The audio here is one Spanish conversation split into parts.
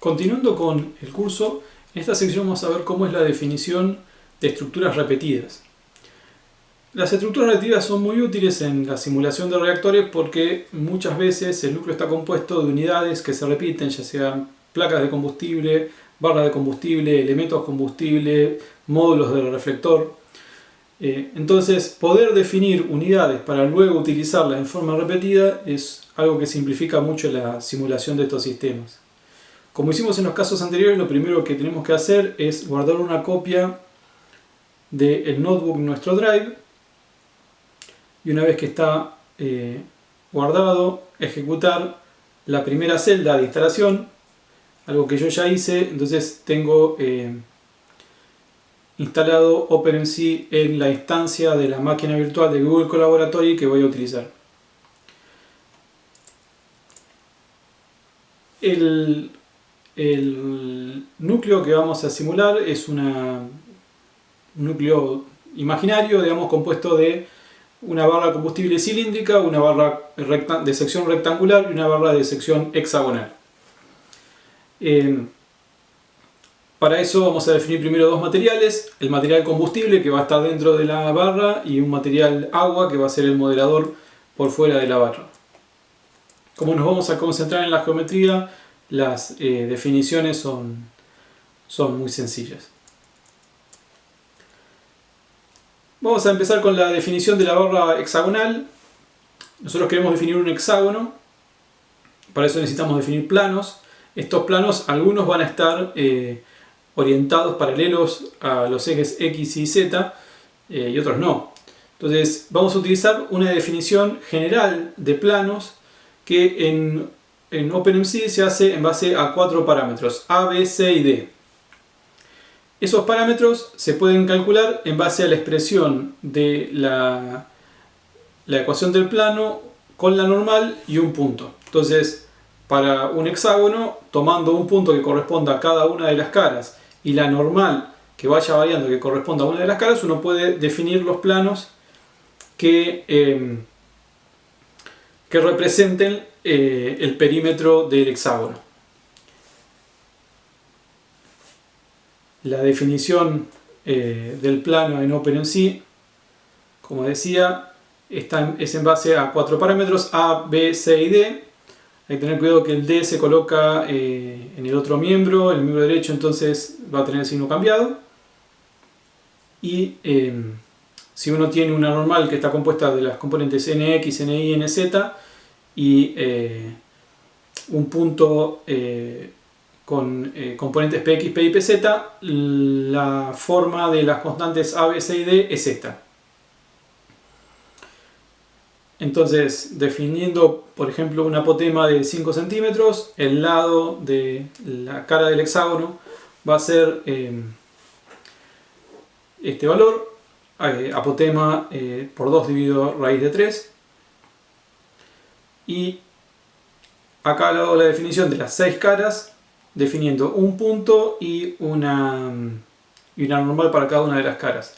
Continuando con el curso, en esta sección vamos a ver cómo es la definición de estructuras repetidas. Las estructuras repetidas son muy útiles en la simulación de reactores porque muchas veces el núcleo está compuesto de unidades que se repiten, ya sean placas de combustible, barras de combustible, elementos combustible, módulos del reflector. Eh, entonces, poder definir unidades para luego utilizarlas en forma repetida es algo que simplifica mucho la simulación de estos sistemas. Como hicimos en los casos anteriores, lo primero que tenemos que hacer es guardar una copia del notebook en nuestro drive y una vez que está eh, guardado, ejecutar la primera celda de instalación, algo que yo ya hice, entonces tengo eh, instalado OpenMC en la instancia de la máquina virtual de Google Collaboratory que voy a utilizar. El el núcleo que vamos a simular es un núcleo imaginario, digamos, compuesto de una barra combustible cilíndrica, una barra de sección rectangular y una barra de sección hexagonal. Eh, para eso vamos a definir primero dos materiales, el material combustible que va a estar dentro de la barra y un material agua que va a ser el moderador por fuera de la barra. Como nos vamos a concentrar en la geometría, las eh, definiciones son, son muy sencillas. Vamos a empezar con la definición de la barra hexagonal. Nosotros queremos definir un hexágono. Para eso necesitamos definir planos. Estos planos, algunos van a estar eh, orientados paralelos a los ejes X y Z eh, y otros no. Entonces vamos a utilizar una definición general de planos que en en OpenMC se hace en base a cuatro parámetros, A, B, C y D. Esos parámetros se pueden calcular en base a la expresión de la, ecuación del plano con la normal y un punto. Entonces, para un hexágono, tomando un punto que corresponda a cada una de las caras y la normal que vaya variando que corresponda a una de las caras, uno puede definir los planos que, que representen eh, el perímetro del hexágono. La definición eh, del plano en OpenMC, como decía, está es en base a cuatro parámetros A, B, C y D. Hay que tener cuidado que el D se coloca eh, en el otro miembro, el miembro derecho entonces va a tener el signo cambiado. Y si uno tiene una normal que está compuesta de las componentes NX, NY y NZ, y eh, un punto eh, con eh, componentes px, py y pz, la forma de las constantes a, b, c y d es esta. Entonces, definiendo, por ejemplo, un apotema de 5 centímetros, el lado de la cara del hexágono va a ser este valor, apotema por 2 dividido raíz de 3, y acá hago la definición de las seis caras definiendo un punto y una, y una normal para cada una de las caras.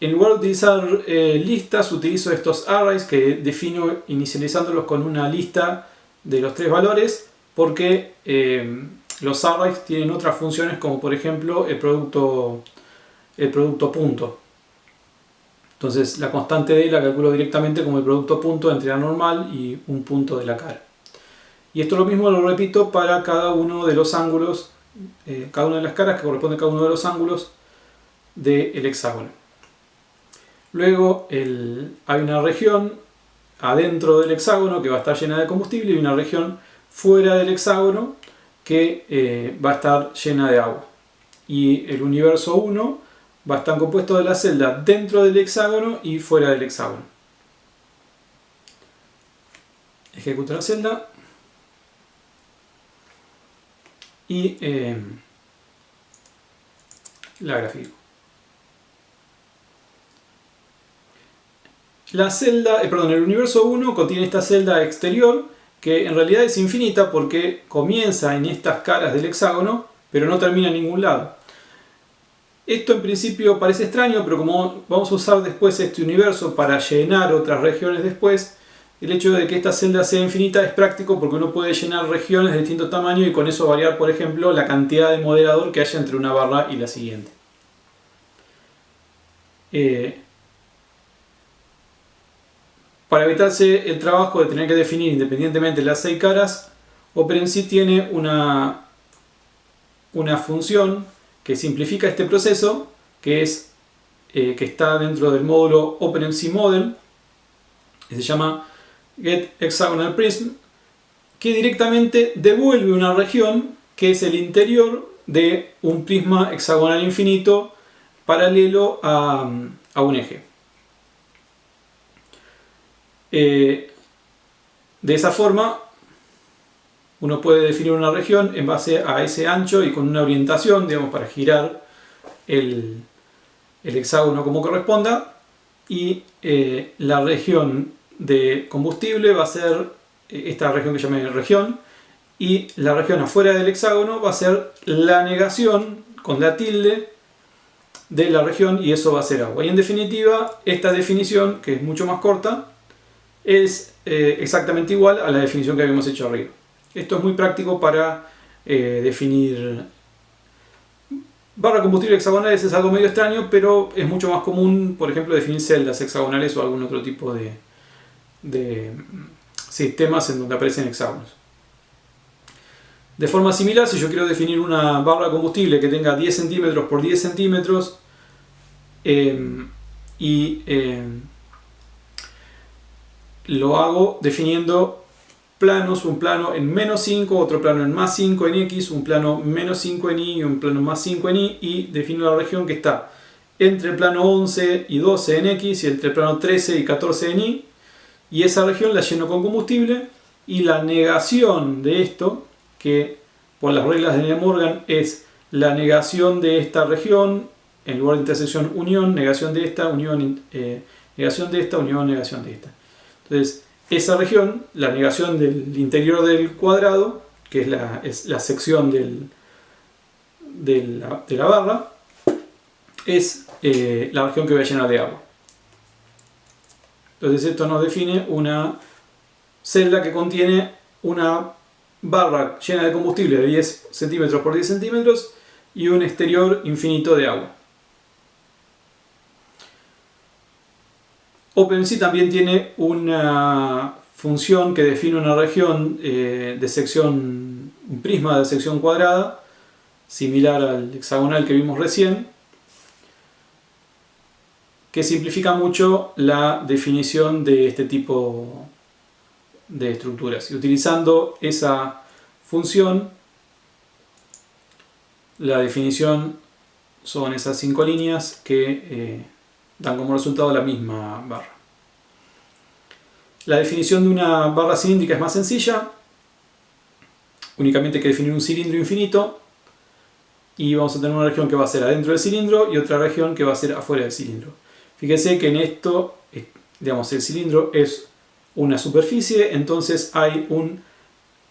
En lugar de utilizar eh, listas, utilizo estos arrays que defino inicializándolos con una lista de los tres valores porque eh, los arrays tienen otras funciones como por ejemplo el producto, el producto punto. Entonces la constante D la calculo directamente como el producto punto entre la normal y un punto de la cara. Y esto lo mismo lo repito para cada uno de los ángulos, eh, cada una de las caras que corresponde a cada uno de los ángulos del hexágono. Luego hay una región adentro del hexágono que va a estar llena de combustible y una región fuera del hexágono que eh, va a estar llena de agua. Y el universo 1 va a estar compuesto de la celda dentro del hexágono y fuera del hexágono. Ejecuto la celda y eh, la grafico. La celda, eh, perdón, el universo 1 contiene esta celda exterior que en realidad es infinita porque comienza en estas caras del hexágono pero no termina en ningún lado. Esto en principio parece extraño, pero como vamos a usar después este universo para llenar otras regiones después, el hecho de que esta celda sea infinita es práctico porque uno puede llenar regiones de distinto tamaño y con eso variar, por ejemplo, la cantidad de moderador que haya entre una barra y la siguiente. Eh, para evitarse el trabajo de tener que definir independientemente las seis caras, OpenMC tiene una, una función que simplifica este proceso, que, es, eh, que está dentro del módulo OpenMC Model, que se llama getHexagonalPrism, que directamente devuelve una región que es el interior de un prisma hexagonal infinito paralelo a, un eje. Eh, de esa forma, uno puede definir una región en base a ese ancho y con una orientación, digamos, para girar el, hexágono como corresponda. Y eh, la región de combustible va a ser eh, esta región que llamé región. Y la región afuera del hexágono va a ser la negación con la tilde de la región y eso va a ser agua. Y en definitiva, esta definición, que es mucho más corta, es eh, exactamente igual a la definición que habíamos hecho arriba. Esto es muy práctico para eh, definir barra combustible hexagonales es algo medio extraño, pero es mucho más común, por ejemplo, definir celdas hexagonales o algún otro tipo de, sistemas en donde aparecen hexágonos. De forma similar, si yo quiero definir una barra combustible que tenga 10 centímetros por 10 centímetros em, y em, lo hago definiendo planos, un plano en menos 5, otro plano en más 5 en X, un plano menos 5 en Y y un plano más 5 en Y y defino la región que está entre el plano 11 y 12 en X y entre el plano 13 y 14 en Y y esa región la lleno con combustible y la negación de esto que por las reglas de De Morgan es la negación de esta región, en lugar de intersección unión, negación de esta, unión, eh, negación de esta, unión, negación de esta. Entonces, esa región, la negación del interior del cuadrado, que es la, es la sección de, la, barra, es eh, la región que voy a llenar de agua. Entonces esto nos define una celda que contiene una barra llena de combustible de 10 centímetros por 10 centímetros y un exterior infinito de agua. OpenC también tiene una función que define una región eh, de sección, un prisma de sección cuadrada, similar al hexagonal que vimos recién, que simplifica mucho la definición de este tipo de estructuras. Y utilizando esa función, la definición son esas cinco líneas que eh, dan como resultado la misma barra. La definición de una barra cilíndrica es más sencilla. Únicamente hay que definir un cilindro infinito y vamos a tener una región que va a ser adentro del cilindro y otra región que va a ser afuera del cilindro. Fíjense que en esto, eh, digamos, el cilindro es una superficie, entonces hay un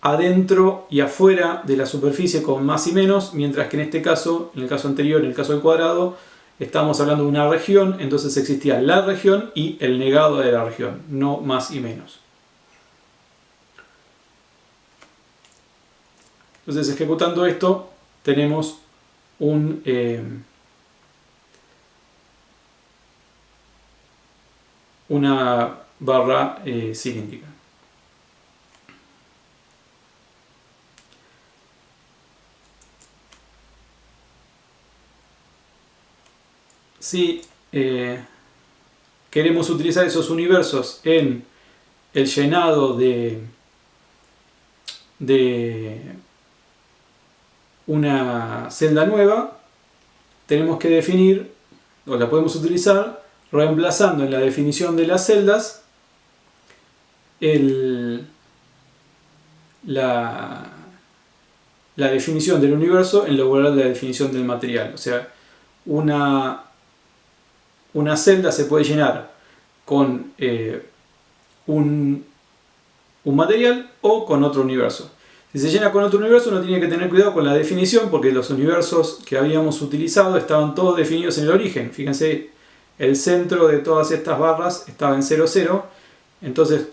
adentro y afuera de la superficie con más y menos, mientras que en este caso, en el caso anterior, en el caso del cuadrado, estamos hablando de una región, entonces existía la región y el negado de la región, no más y menos. Entonces ejecutando esto tenemos un, eh, una barra eh, cilíndrica. Si eh, queremos utilizar esos universos en el llenado de, de una celda nueva, tenemos que definir, o la podemos utilizar, reemplazando en la definición de las celdas la, la definición del universo en lugar de la definición del material. O sea, una, una celda se puede llenar con eh, un, material o con otro universo. Si se llena con otro universo uno tiene que tener cuidado con la definición porque los universos que habíamos utilizado estaban todos definidos en el origen. Fíjense, el centro de todas estas barras estaba en 0, 0. Entonces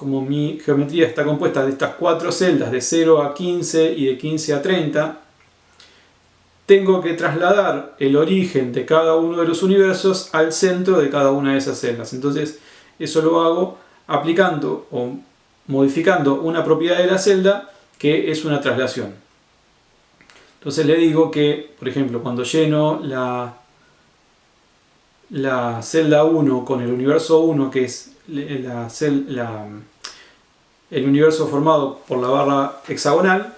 como mi geometría está compuesta de estas cuatro celdas de 0 a 15 y de 15 a 30, tengo que trasladar el origen de cada uno de los universos al centro de cada una de esas celdas. Entonces eso lo hago aplicando o modificando una propiedad de la celda que es una traslación. Entonces le digo que, por ejemplo, cuando lleno la, la celda 1 con el universo 1, que es el universo formado por la barra hexagonal,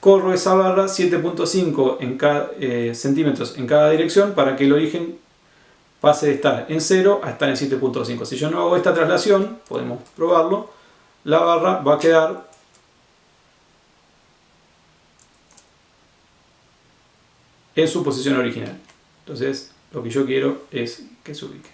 corro esa barra 7.5 en cada, eh, centímetros en cada dirección para que el origen pase de estar en 0 a estar en 7.5. Si yo no hago esta traslación, podemos probarlo, la barra va a quedar en su posición original. Entonces, lo que yo quiero es que se ubique.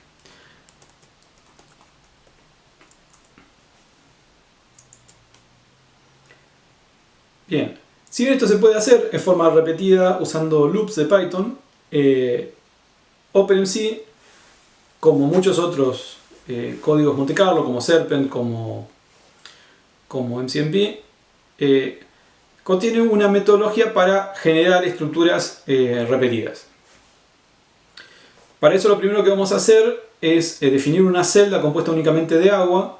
Bien, si bien esto se puede hacer en forma repetida usando loops de Python, eh, OpenMC, como muchos otros eh, códigos Monte Carlo, como Serpent, como, como MCMP, eh, contiene una metodología para generar estructuras repetidas. Para eso lo primero que vamos a hacer es definir una celda compuesta únicamente de agua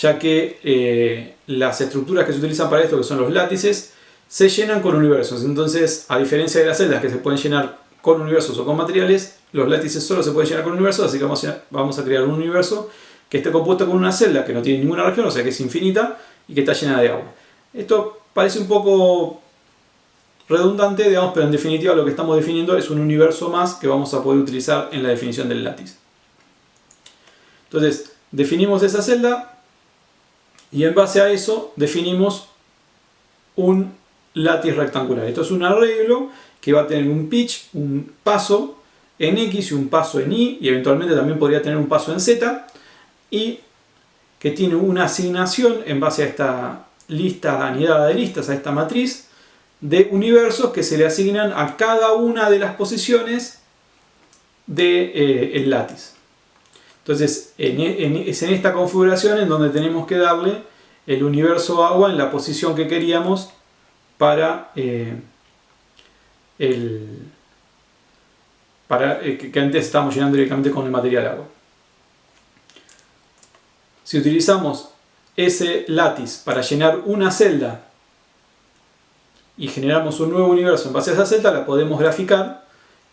ya que eh, las estructuras que se utilizan para esto, que son los látices, se llenan con universos. Entonces, a diferencia de las celdas que se pueden llenar con universos o con materiales, los látices solo se pueden llenar con universos, así que vamos a, crear un universo que esté compuesto con una celda que no tiene ninguna región, o sea que es infinita y que está llena de agua. Esto parece un poco redundante, digamos, pero en definitiva lo que estamos definiendo es un universo más que vamos a poder utilizar en la definición del látice. Entonces, definimos esa celda, y en base a eso definimos un látiz rectangular. Esto es un arreglo que va a tener un pitch, un paso en X y un paso en Y y eventualmente también podría tener un paso en Z y que tiene una asignación en base a esta lista anidada de listas, a esta matriz de universos que se le asignan a cada una de las posiciones del de, eh. Entonces, e, es en esta configuración en donde tenemos que darle el universo agua en la posición que queríamos para eh, el para eh, que antes estábamos llenando directamente con el material agua. Si utilizamos ese látiz para llenar una celda y generamos un nuevo universo en base a esa celda, la podemos graficar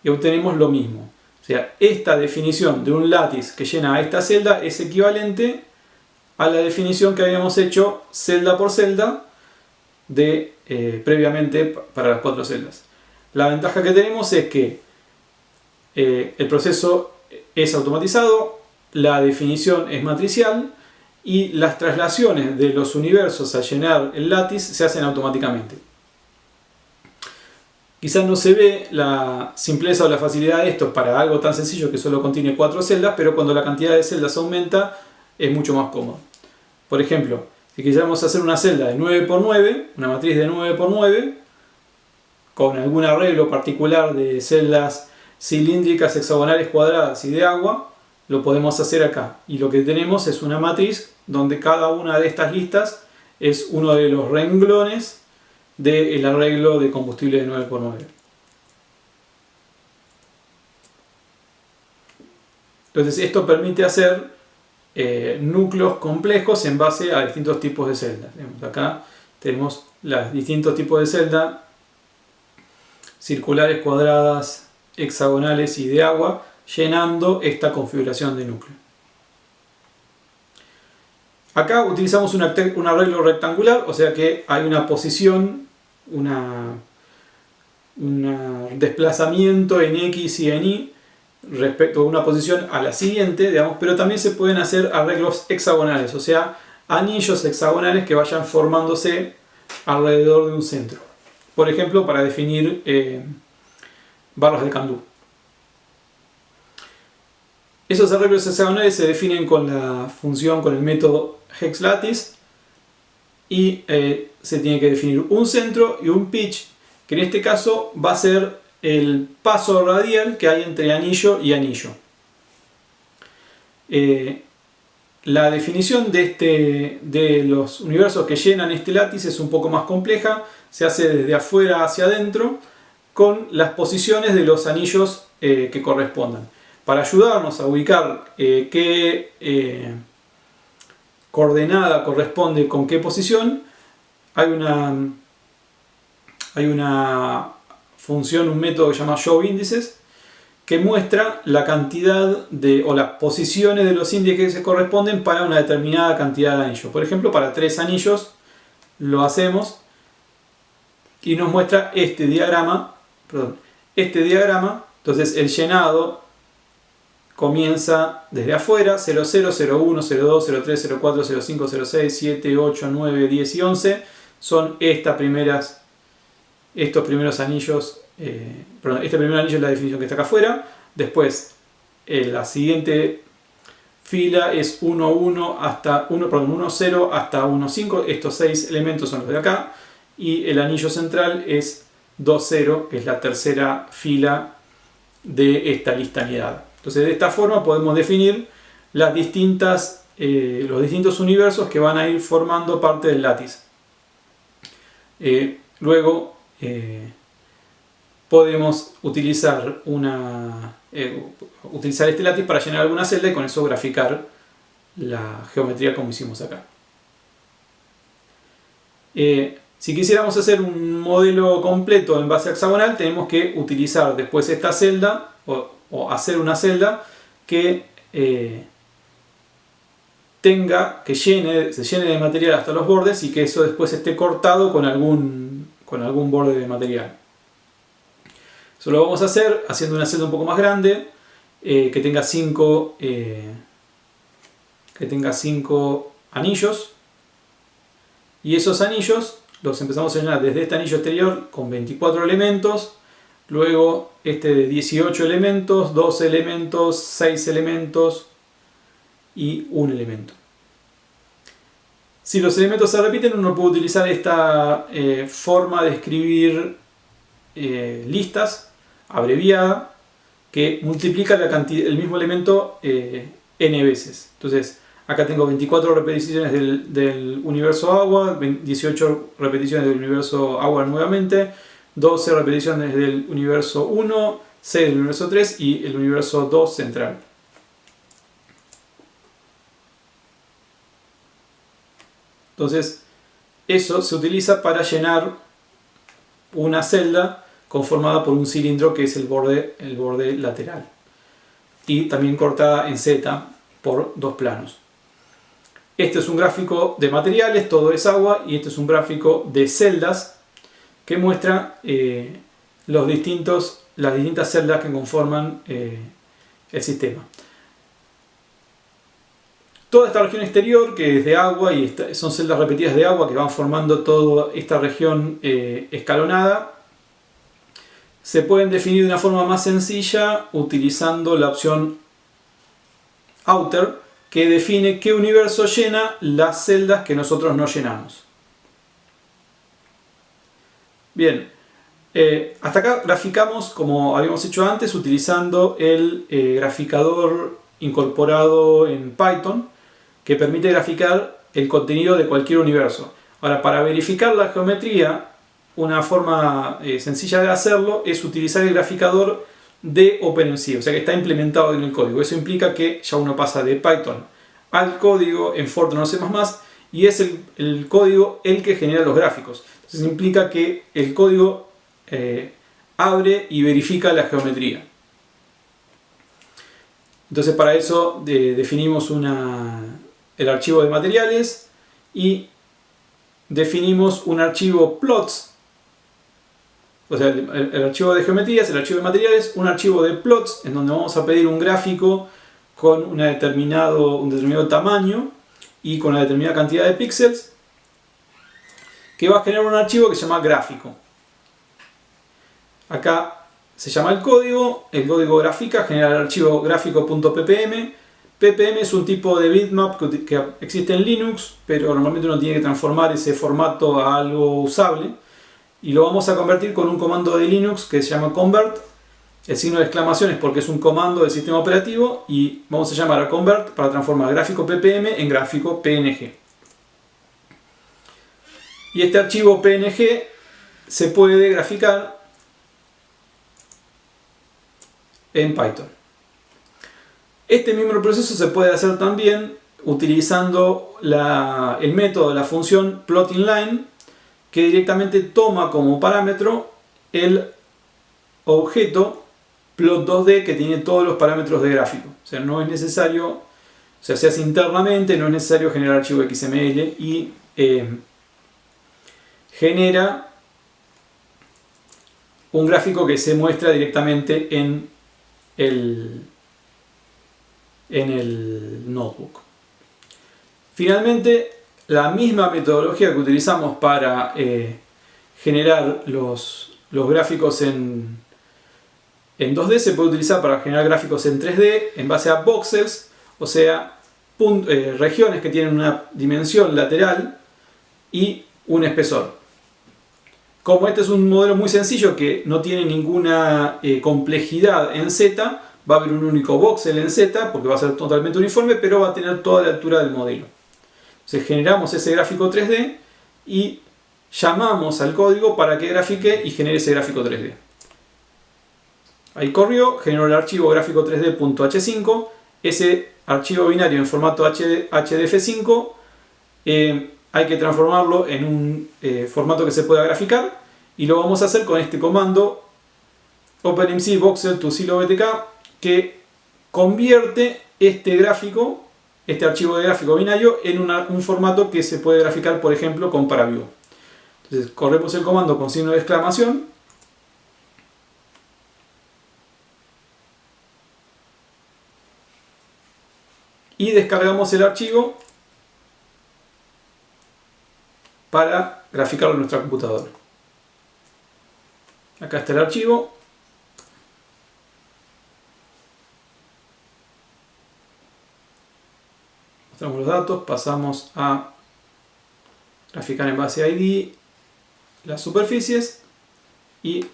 y obtenemos lo mismo. O sea, esta definición de un látiz que llena esta celda es equivalente a la definición que habíamos hecho celda por celda de, eh, previamente para las cuatro celdas. La ventaja que tenemos es que eh, el proceso es automatizado, la definición es matricial y las traslaciones de los universos a llenar el látiz se hacen automáticamente. Quizás no se ve la simpleza o la facilidad de esto para algo tan sencillo que solo contiene cuatro celdas, pero cuando la cantidad de celdas aumenta es mucho más cómodo. Por ejemplo, si quisiéramos hacer una celda de 9x9, una matriz de 9x9, con algún arreglo particular de celdas cilíndricas, hexagonales, cuadradas y de agua, lo podemos hacer acá. Y lo que tenemos es una matriz donde cada una de estas listas es uno de los renglones del arreglo de combustible de 9x9. Entonces esto permite hacer eh, núcleos complejos en base a distintos tipos de celdas. Acá tenemos los distintos tipos de celdas circulares, cuadradas, hexagonales y de agua llenando esta configuración de núcleo. Acá utilizamos un arreglo rectangular, o sea que hay una posición un desplazamiento en X y en Y respecto a una posición a la siguiente, digamos, pero también se pueden hacer arreglos hexagonales, o sea, anillos hexagonales que vayan formándose alrededor de un centro. Por ejemplo, para definir eh, barras de candú. Esos arreglos hexagonales se definen con la función, con el método hexlattice y eh, se tiene que definir un centro y un pitch, que en este caso va a ser el paso radial que hay entre anillo y anillo. Eh, la definición de, este, de los universos que llenan este látice es un poco más compleja, se hace desde afuera hacia adentro con las posiciones de los anillos eh, que correspondan. Para ayudarnos a ubicar eh, qué coordenada corresponde con qué posición, hay una, hay una función, un método que se llama show índices, que muestra la cantidad de, o las posiciones de los índices que se corresponden para una determinada cantidad de anillos. Por ejemplo, para tres anillos lo hacemos y nos muestra este diagrama, perdón, este diagrama, entonces el llenado comienza desde afuera, 00, 01, 02, 03, 04, 05, 06, 7, 8, 9, 10 y 11 son estas primeras, estos primeros anillos eh, perdón, este primer anillo es la definición que está acá afuera. Después, eh, la siguiente fila es 1, 1 hasta 1, perdón, 1, 0 hasta 1, 5. Estos seis elementos son los de acá. Y el anillo central es 2, 0, que es la tercera fila de esta listanidad. Entonces, de esta forma podemos definir las distintas, eh, los distintos universos que van a ir formando parte del látice. Luego, podemos utilizar, una, eh, utilizar este látiz para llenar alguna celda y con eso graficar la geometría como hicimos acá. Eh, si quisiéramos hacer un modelo completo en base hexagonal, tenemos que utilizar después esta celda o, hacer una celda que eh, tenga, que llene, se llene de material hasta los bordes y que eso después esté cortado con algún, con algún borde de material. Eso lo vamos a hacer haciendo una celda un poco más grande, eh, que tenga 5 eh, anillos. Y esos anillos los empezamos a llenar desde este anillo exterior con 24 elementos, luego este de 18 elementos, 12 elementos, 6 elementos y un elemento. Si los elementos se repiten, uno puede utilizar esta eh, forma de escribir listas abreviada que multiplica la cantidad, el mismo elemento eh, n veces. Entonces, acá tengo 24 repeticiones del, universo agua, 18 repeticiones del universo agua nuevamente, 12 repeticiones del universo 1, 6 del universo 3 y el universo 2 central. Entonces, eso se utiliza para llenar una celda conformada por un cilindro que es el borde, el borde lateral y también cortada en Z por dos planos. Este es un gráfico de materiales, todo es agua, y este es un gráfico de celdas que muestra eh, los distintos, las distintas celdas que conforman eh, el sistema. Toda esta región exterior, que es de agua, y son celdas repetidas de agua que van formando toda esta región eh, escalonada, se pueden definir de una forma más sencilla utilizando la opción outer que define qué universo llena las celdas que nosotros no llenamos. Bien, eh, hasta acá graficamos como habíamos hecho antes utilizando el eh, graficador incorporado en Python que permite graficar el contenido de cualquier universo. Ahora, para verificar la geometría una forma eh, sencilla de hacerlo es utilizar el graficador de OpenMC, o sea que está implementado en el código. Eso implica que ya uno pasa de Python al código en Fortran o C++ y es el, código el que genera los gráficos. Entonces implica que el código eh, abre y verifica la geometría. Entonces para eso definimos el archivo de materiales y definimos un archivo plots o sea, el, archivo de geometrías, el archivo de materiales, un archivo de plots en donde vamos a pedir un gráfico con determinado, un determinado tamaño y con una determinada cantidad de píxeles que va a generar un archivo que se llama gráfico. Acá se llama el código, el código gráfica genera el archivo gráfico.ppm. ppm es un tipo de bitmap que existe en Linux, pero normalmente uno tiene que transformar ese formato a algo usable y lo vamos a convertir con un comando de Linux que se llama convert El signo de exclamación es porque es un comando del sistema operativo y vamos a llamar a convert para transformar gráfico ppm en gráfico png. Y este archivo png se puede graficar en Python. Este mismo proceso se puede hacer también utilizando el método de la función plotInLine que directamente toma como parámetro el objeto plot2d que tiene todos los parámetros de gráfico. O sea, no es necesario, o sea, se hace internamente, no es necesario generar archivo XML y eh, genera un gráfico que se muestra directamente en el, en el notebook. Finalmente, la misma metodología que utilizamos para eh, generar los, los gráficos en, en 2D se puede utilizar para generar gráficos en 3D en base a voxels, o sea, eh, regiones que tienen una dimensión lateral y un espesor. Como este es un modelo muy sencillo que no tiene ninguna eh, complejidad en Z, va a haber un único voxel en Z porque va a ser totalmente uniforme, pero va a tener toda la altura del modelo. Entonces generamos ese gráfico 3D y llamamos al código para que grafique y genere ese gráfico 3D. Ahí corrió, generó el archivo gráfico 3D.h5, ese archivo binario en formato HDF5 eh, hay que transformarlo en un eh, formato que se pueda graficar y lo vamos a hacer con este comando OpenMC Voxel to SiloBTK que convierte este gráfico este archivo de gráfico binario en un formato que se puede graficar, por ejemplo, con ParaView. Entonces, corremos el comando con signo de exclamación. Y descargamos el archivo para graficarlo en nuestra computadora. Acá está el archivo. Los datos, pasamos a graficar en base a ID las superficies y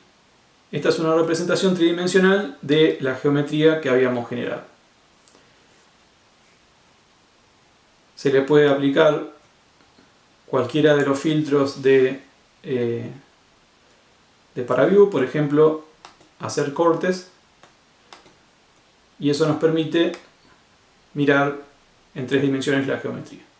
esta es una representación tridimensional de la geometría que habíamos generado. Se le puede aplicar cualquiera de los filtros de, eh, de ParaView, por ejemplo, hacer cortes y eso nos permite mirar en tres dimensiones la geometría.